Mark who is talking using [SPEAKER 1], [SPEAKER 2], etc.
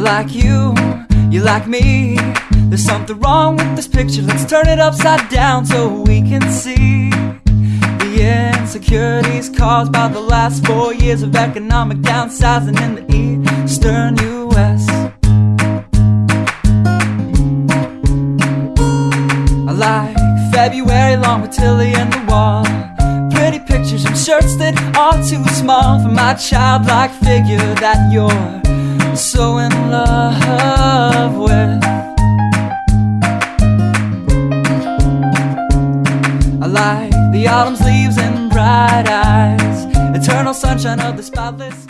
[SPEAKER 1] like you, you like me. There's something wrong with this picture. Let's turn it upside down so we can see the insecurities caused by the last four years of economic downsizing in the eastern U.S. I like February long with Tilly and the wall. Pretty pictures and shirts that are too small for my childlike figure that you're so in love with. I like the autumn's leaves and bright eyes, eternal sunshine of the spotless.